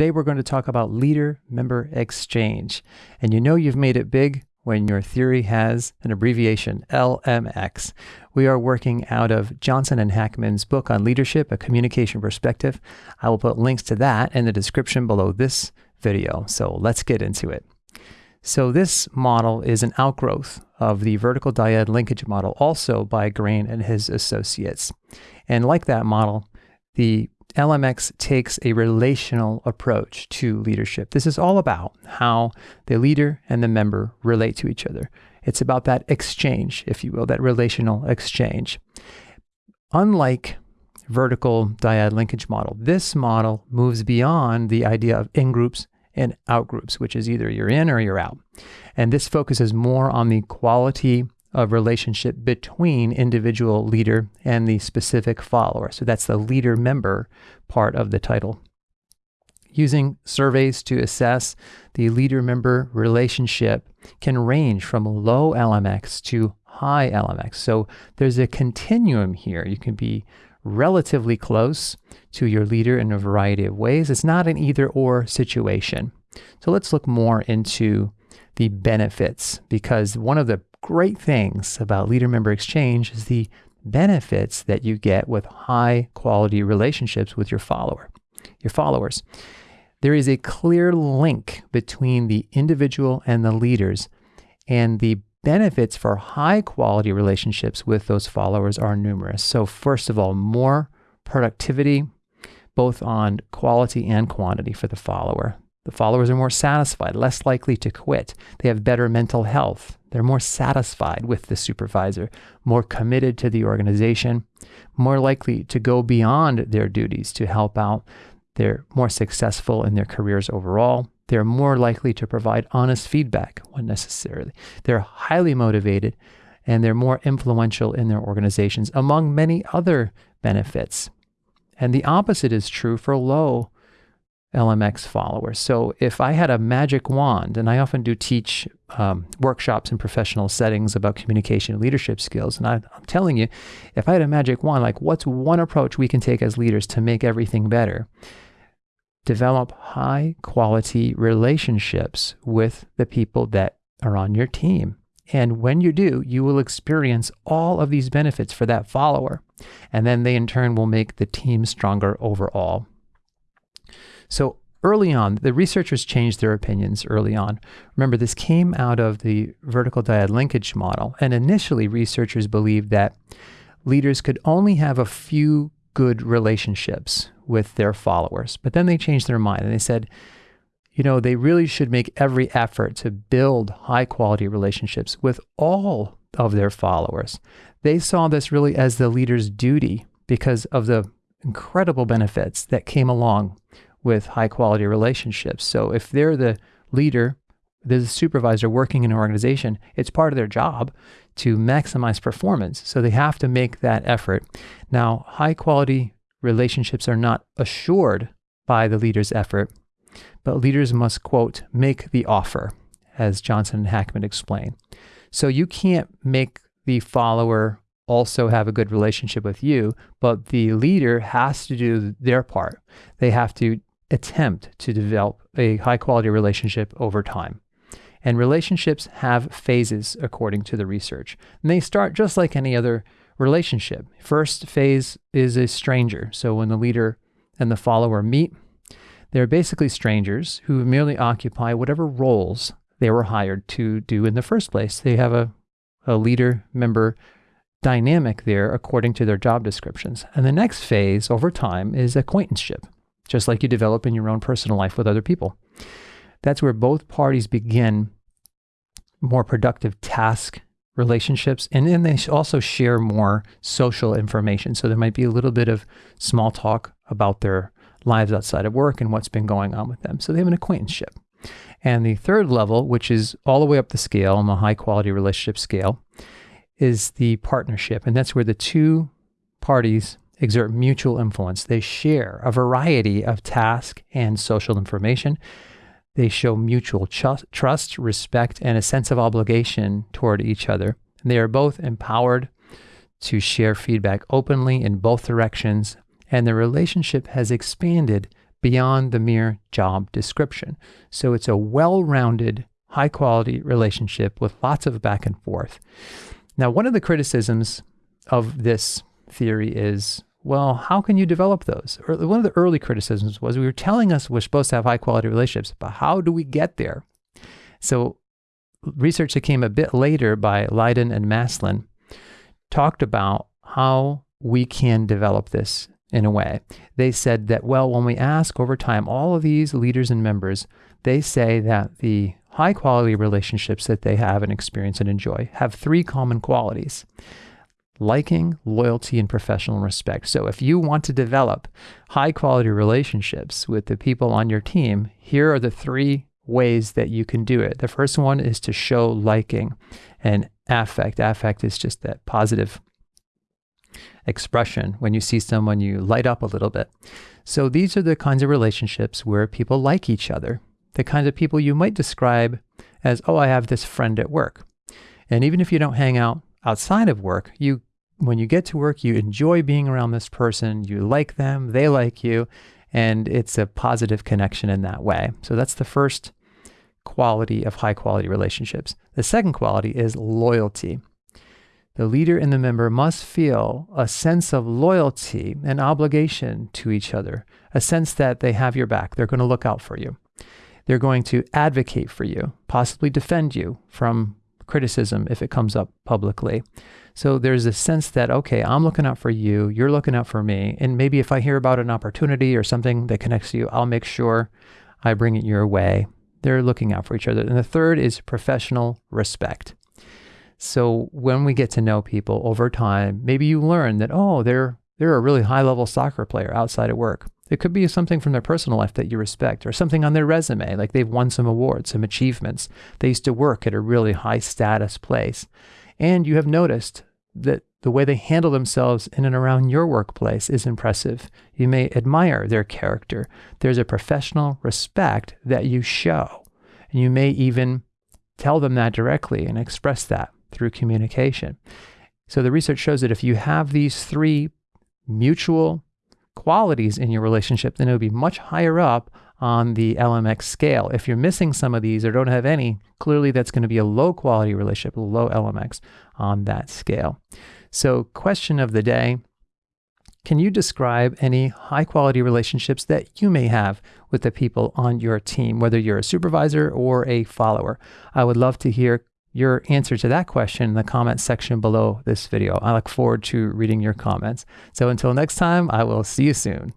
Today we're going to talk about leader member exchange. And you know you've made it big when your theory has an abbreviation, LMX. We are working out of Johnson and Hackman's book on leadership, a communication perspective. I will put links to that in the description below this video. So let's get into it. So this model is an outgrowth of the vertical dyad linkage model, also by Graen and his associates. And like that model, the LMX takes a relational approach to leadership. This is all about how the leader and the member relate to each other. It's about that exchange, if you will, that relational exchange. Unlike vertical dyad linkage model, this model moves beyond the idea of in-groups and out-groups, which is either you're in or you're out. And this focuses more on the quality of relationship between individual leader and the specific follower. So that's the leader member part of the title. Using surveys to assess the leader member relationship can range from low LMX to high LMX. So there's a continuum here. You can be relatively close to your leader in a variety of ways. It's not an either or situation. So let's look more into the benefits because one of the great things about Leader Member Exchange is the benefits that you get with high quality relationships with your follower, your followers. There is a clear link between the individual and the leaders, and the benefits for high quality relationships with those followers are numerous. So, first of all, more productivity, both on quality and quantity for the follower. The followers are more satisfied, less likely to quit. They have better mental health. They're more satisfied with the supervisor, more committed to the organization, more likely to go beyond their duties to help out. They're more successful in their careers overall. They're more likely to provide honest feedback when necessary. They're highly motivated and they're more influential in their organizations, among many other benefits. And the opposite is true for low LMX followers. So if I had a magic wand, and I often do teach um, workshops in professional settings about communication and leadership skills, and I, I'm telling you, if I had a magic wand, like what's one approach we can take as leaders to make everything better? Develop high quality relationships with the people that are on your team. And when you do, you will experience all of these benefits for that follower. And then they in turn will make the team stronger overall. So early on, the researchers changed their opinions early on. Remember, this came out of the vertical dyad linkage model. And initially, researchers believed that leaders could only have a few good relationships with their followers. But then they changed their mind and they said, you know, they really should make every effort to build high quality relationships with all of their followers. They saw this really as the leader's duty because of the incredible benefits that came along with high quality relationships. So if they're the leader, the supervisor working in an organization, it's part of their job to maximize performance. So they have to make that effort. Now, high quality relationships are not assured by the leader's effort, but leaders must, quote, make the offer, as Johnson and Hackman explain. So you can't make the follower also have a good relationship with you, but the leader has to do their part. They have to attempt to develop a high quality relationship over time. And relationships have phases according to the research. And they start just like any other relationship. First phase is a stranger. So when the leader and the follower meet, they're basically strangers who merely occupy whatever roles they were hired to do in the first place. They have a, a leader member dynamic there according to their job descriptions. And the next phase over time is acquaintanceship just like you develop in your own personal life with other people. That's where both parties begin more productive task relationships. And then they also share more social information. So there might be a little bit of small talk about their lives outside of work and what's been going on with them. So they have an acquaintanceship. And the third level, which is all the way up the scale on the high quality relationship scale, is the partnership. And that's where the two parties exert mutual influence. They share a variety of task and social information. They show mutual trust, respect, and a sense of obligation toward each other. They are both empowered to share feedback openly in both directions, and the relationship has expanded beyond the mere job description. So it's a well rounded, high quality relationship with lots of back and forth. Now, one of the criticisms of this theory is well, how can you develop those? One of the early criticisms was we were telling us we're supposed to have high quality relationships, but how do we get there? So, research that came a bit later by Liden and Maslyn talked about how we can develop this in a way. They said that, well, when we ask over time, all of these leaders and members, they say that the high quality relationships that they have and experience and enjoy have three common qualities liking, loyalty, and professional respect. So, if you want to develop high quality relationships with the people on your team, here are the three ways that you can do it. The first one is to show liking and affect. Affect is just that positive expression. When you see someone, you light up a little bit. So, these are the kinds of relationships where people like each other, the kinds of people you might describe as, oh, I have this friend at work. And even if you don't hang out outside of work, you when you get to work, you enjoy being around this person, you like them, they like you, and it's a positive connection in that way. So that's the first quality of high quality relationships. The second quality is loyalty. The leader and the member must feel a sense of loyalty and obligation to each other, a sense that they have your back, they're going to look out for you. They're going to advocate for you, possibly defend you from criticism if it comes up publicly. So there's a sense that, okay, I'm looking out for you, you're looking out for me. And maybe if I hear about an opportunity or something that connects to you, I'll make sure I bring it your way. They're looking out for each other. And the third is professional respect. So when we get to know people over time, maybe you learn that, oh, they're they're a really high level soccer player outside of work. It could be something from their personal life that you respect, or something on their resume, like they've won some awards, some achievements. They used to work at a really high status place. And you have noticed that the way they handle themselves in and around your workplace is impressive. You may admire their character. There's a professional respect that you show. And you may even tell them that directly and express that through communication. So the research shows that if you have these three mutual qualities in your relationship, then it would be much higher up on the LMX scale. If you're missing some of these or don't have any, clearly that's going to be a low quality relationship, low LMX on that scale. So, question of the day Can you describe any high quality relationships that you may have with the people on your team, whether you're a supervisor or a follower? I would love to hear your answer to that question in the comment section below this video. I look forward to reading your comments. So until next time, I will see you soon.